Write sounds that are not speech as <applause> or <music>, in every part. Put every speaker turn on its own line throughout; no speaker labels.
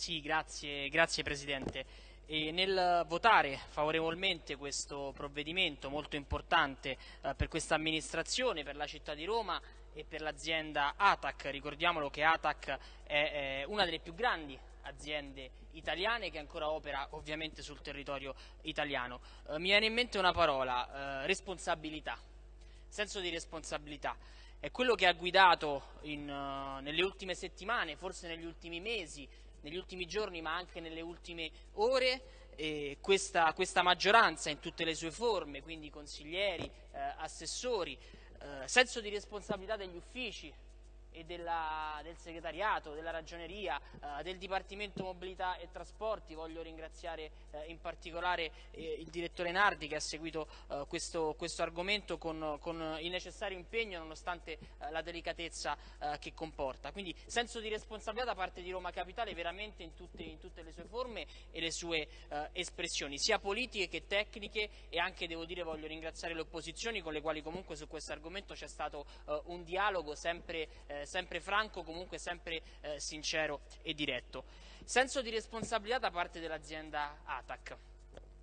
Sì, grazie, grazie Presidente. E nel votare favorevolmente questo provvedimento molto importante eh, per questa amministrazione, per la città di Roma e per l'azienda ATAC, ricordiamolo che ATAC è, è una delle più grandi aziende italiane che ancora opera ovviamente sul territorio italiano. Eh, mi viene in mente una parola, eh, responsabilità, senso di responsabilità. È quello che ha guidato in, uh, nelle ultime settimane, forse negli ultimi mesi, negli ultimi giorni ma anche nelle ultime ore eh, questa, questa, maggioranza in tutte le sue forme, quindi consiglieri, eh, assessori, eh, senso di responsabilità degli uffici, e della, del segretariato, della ragioneria, eh, del Dipartimento Mobilità e Trasporti. Voglio ringraziare eh, in particolare eh, il direttore Nardi che ha seguito eh, questo, questo, argomento con, con, il necessario impegno nonostante eh, la delicatezza eh, che comporta. Quindi senso di responsabilità da parte di Roma Capitale veramente in tutte, in tutte le sue forme e le sue espressioni, sia politiche che tecniche e anche devo dire voglio ringraziare le opposizioni con le quali comunque su questo argomento c'è stato un dialogo sempre eh, sempre franco, comunque sempre eh, sincero e diretto. Senso di responsabilità da parte dell'azienda ATAC.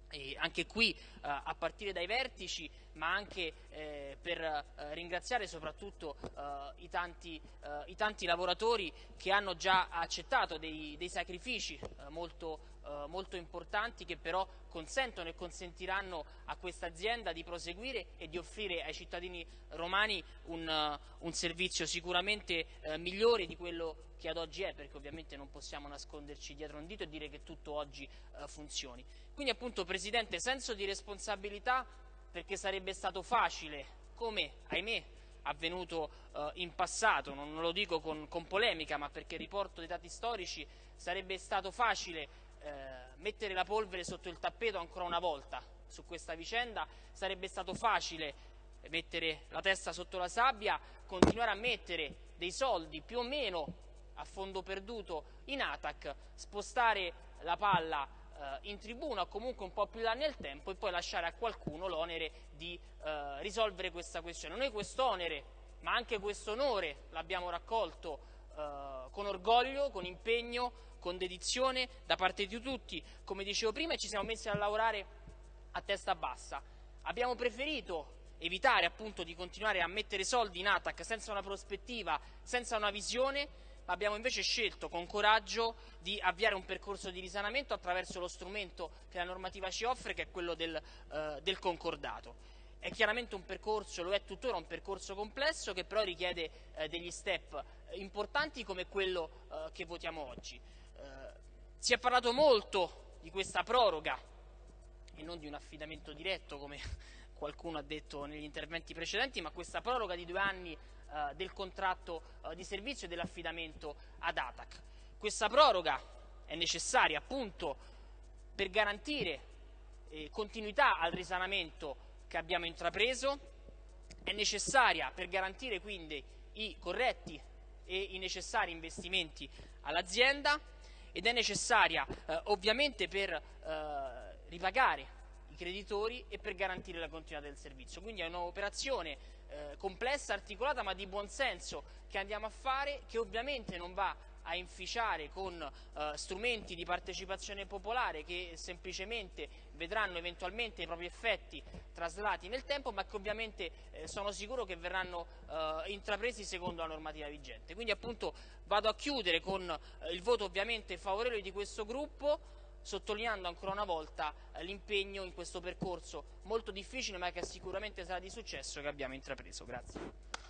E anche qui eh, a partire dai vertici ma anche eh, per eh, ringraziare soprattutto eh, i tanti, eh, i, tanti, lavoratori che hanno già accettato dei, dei sacrifici eh, molto, eh, molto, importanti che però consentono e consentiranno a questa azienda di proseguire e di offrire ai cittadini romani un, un servizio sicuramente migliore di quello che ad oggi è, perché ovviamente non possiamo nasconderci dietro un dito e dire che tutto oggi funzioni. Quindi appunto Presidente, senso di responsabilità perché sarebbe stato facile, come ahimè avvenuto eh, in passato, non lo dico con, con, polemica ma perché riporto dei dati storici, sarebbe stato facile eh, mettere la polvere sotto il tappeto ancora una volta su questa vicenda, sarebbe stato facile mettere la testa sotto la sabbia, continuare a mettere dei soldi più o meno a fondo perduto in ATAC, spostare la palla eh, in tribuna o comunque un po' più là nel tempo e poi lasciare a qualcuno l'onere di eh, risolvere questa questione. Noi quest'onere ma anche questo onore l'abbiamo raccolto eh, con orgoglio, con impegno, con dedizione da parte di tutti, come dicevo prima, e ci siamo messi a lavorare a testa bassa. Abbiamo preferito evitare appunto di continuare a mettere soldi in ATAC senza una prospettiva, senza una visione, abbiamo invece scelto con coraggio di avviare un percorso di risanamento attraverso lo strumento che la normativa ci offre, che è quello del, eh, del concordato. È chiaramente un percorso, lo è tuttora un percorso complesso che però richiede eh, degli step importanti come quello eh, che votiamo oggi. Eh, si è parlato molto di questa proroga e non di un affidamento diretto come <laughs> qualcuno ha detto negli interventi precedenti, ma questa proroga di due anni eh, del contratto eh, di servizio e dell'affidamento ad ATAC. Questa proroga è necessaria appunto per garantire eh, continuità al risanamento che abbiamo intrapreso, è necessaria per garantire quindi i corretti e i necessari investimenti all'azienda ed è necessaria eh, ovviamente per eh, ripagare creditori e per garantire la continuità del servizio. Quindi è un'operazione eh, complessa, articolata, ma di buon senso che andiamo a fare, che ovviamente non va a inficiare con eh, strumenti di partecipazione popolare che semplicemente vedranno eventualmente i propri effetti traslati nel tempo ma che ovviamente eh, sono sicuro che verranno eh, intrapresi secondo la normativa vigente. Quindi appunto vado a chiudere con eh, il voto ovviamente favorevole di questo gruppo sottolineando ancora una volta eh, l'impegno in questo percorso molto difficile ma che sicuramente sarà di successo che abbiamo intrapreso. Grazie.